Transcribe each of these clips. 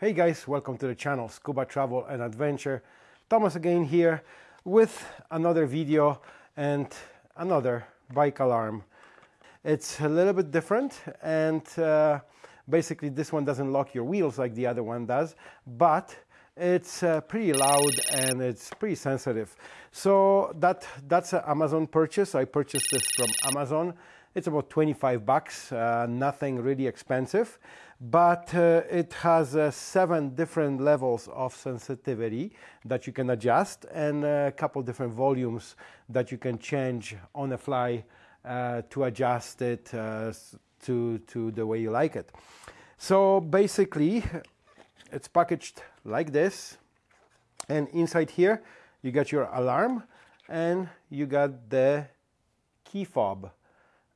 Hey guys, welcome to the channel Scuba Travel and Adventure. Thomas again here with another video and another bike alarm. It's a little bit different and uh, basically this one doesn't lock your wheels like the other one does, but it's uh, pretty loud and it's pretty sensitive. So that that's an Amazon purchase. I purchased this from Amazon. It's about 25 bucks, uh, nothing really expensive, but uh, it has uh, seven different levels of sensitivity that you can adjust and a couple different volumes that you can change on the fly uh, to adjust it uh, to, to the way you like it. So basically, it's packaged like this and inside here you got your alarm and you got the key fob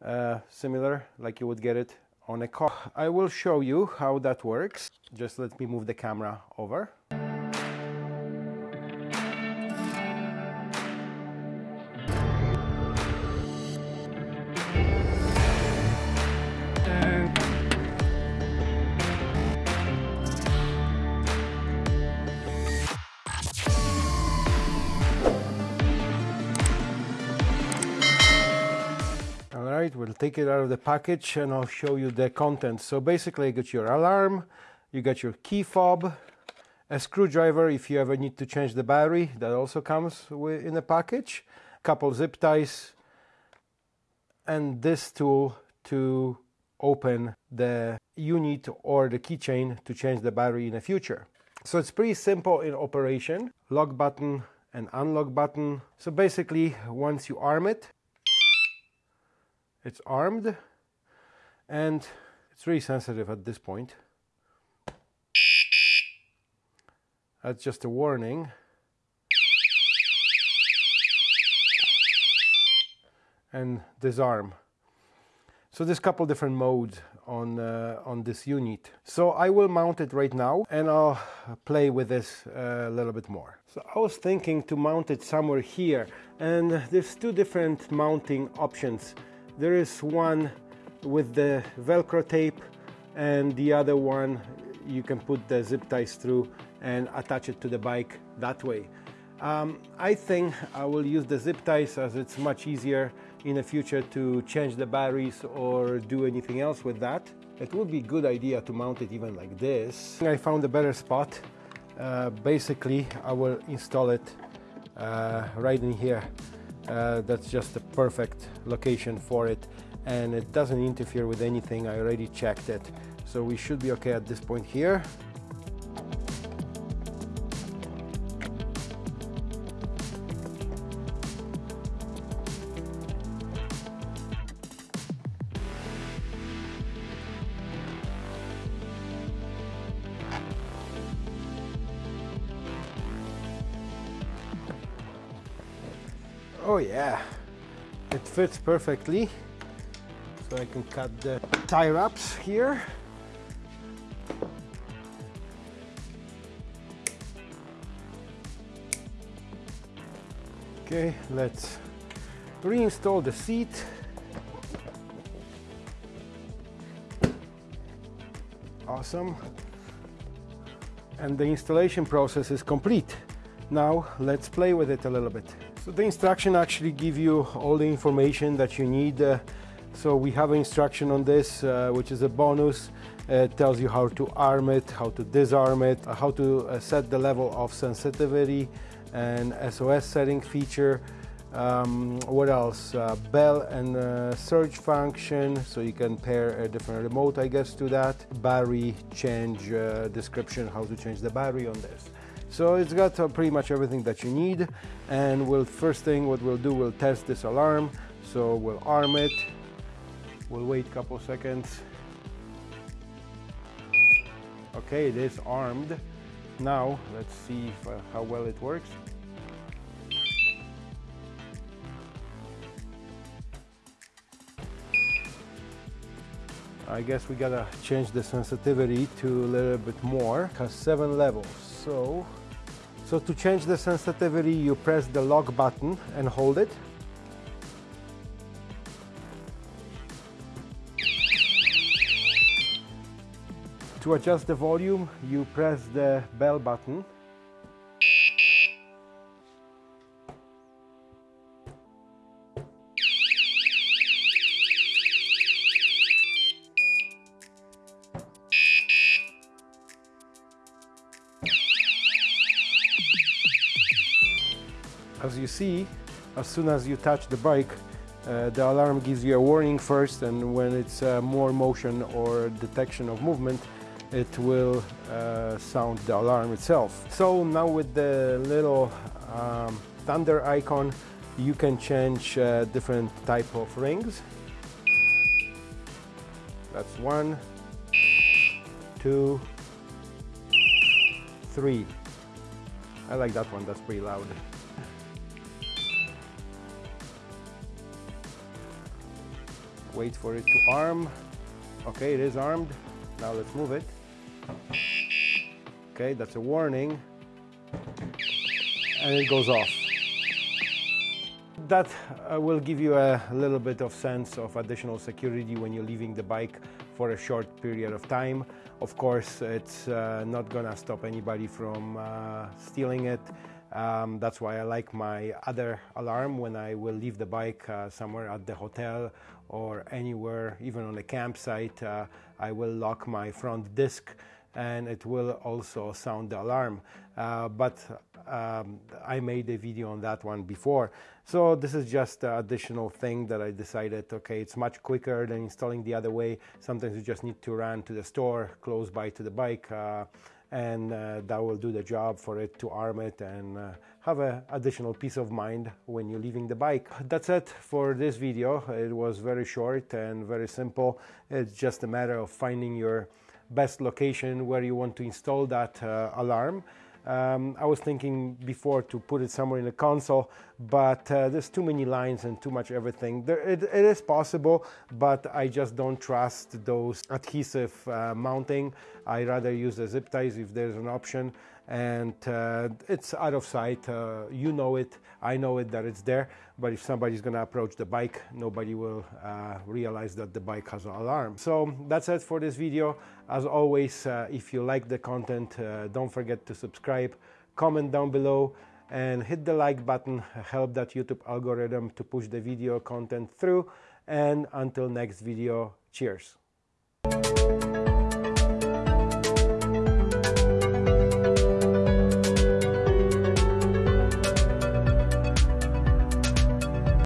uh, similar like you would get it on a car. I will show you how that works. Just let me move the camera over. Take it out of the package and I'll show you the contents. So basically you get your alarm, you get your key fob, a screwdriver if you ever need to change the battery, that also comes in the package, a couple zip ties, and this tool to open the unit or the keychain to change the battery in the future. So it's pretty simple in operation. Lock button and unlock button. So basically once you arm it, it's armed and it's really sensitive at this point. That's just a warning. And disarm. So there's a couple different modes on, uh, on this unit. So I will mount it right now and I'll play with this uh, a little bit more. So I was thinking to mount it somewhere here and there's two different mounting options. There is one with the velcro tape and the other one you can put the zip ties through and attach it to the bike that way. Um, I think I will use the zip ties as it's much easier in the future to change the batteries or do anything else with that. It would be a good idea to mount it even like this. I found a better spot. Uh, basically, I will install it uh, right in here uh, that's just the perfect location for it and it doesn't interfere with anything. I already checked it. So we should be okay at this point here. Oh yeah, it fits perfectly. So I can cut the tie wraps here. Okay, let's reinstall the seat. Awesome. And the installation process is complete. Now let's play with it a little bit. So the instruction actually give you all the information that you need. Uh, so we have an instruction on this, uh, which is a bonus. It tells you how to arm it, how to disarm it, uh, how to uh, set the level of sensitivity and SOS setting feature. Um, what else? Uh, bell and uh, surge function, so you can pair a different remote, I guess, to that. Battery change description, how to change the battery on this. So it's got uh, pretty much everything that you need. And we'll first thing what we'll do, we'll test this alarm. So we'll arm it. We'll wait a couple seconds. Okay, it is armed. Now let's see if, uh, how well it works. I guess we gotta change the sensitivity to a little bit more, because seven levels. So so to change the sensitivity, you press the lock button and hold it. To adjust the volume, you press the bell button. As you see, as soon as you touch the bike, uh, the alarm gives you a warning first and when it's uh, more motion or detection of movement, it will uh, sound the alarm itself. So now with the little um, thunder icon, you can change uh, different type of rings. That's one, two, three. I like that one, that's pretty loud. Wait for it to arm. Okay, it is armed. Now let's move it. Okay, that's a warning. And it goes off. That uh, will give you a little bit of sense of additional security when you're leaving the bike for a short period of time. Of course, it's uh, not gonna stop anybody from uh, stealing it. Um, that's why I like my other alarm when I will leave the bike uh, somewhere at the hotel or anywhere, even on a campsite. Uh, I will lock my front disc and it will also sound the alarm. Uh, but um, I made a video on that one before. So this is just an additional thing that I decided, okay, it's much quicker than installing the other way. Sometimes you just need to run to the store close by to the bike uh, and uh, that will do the job for it to arm it and uh, have an additional peace of mind when you're leaving the bike. That's it for this video. It was very short and very simple. It's just a matter of finding your best location where you want to install that uh, alarm. Um, I was thinking before to put it somewhere in the console, but uh, there's too many lines and too much everything. There, it, it is possible, but I just don't trust those adhesive uh, mounting. I rather use the zip ties if there's an option and uh, it's out of sight. Uh, you know it, I know it that it's there, but if somebody's gonna approach the bike, nobody will uh, realize that the bike has an alarm. So that's it for this video. As always, uh, if you like the content, uh, don't forget to subscribe, comment down below, and hit the like button, help that YouTube algorithm to push the video content through. And until next video, cheers.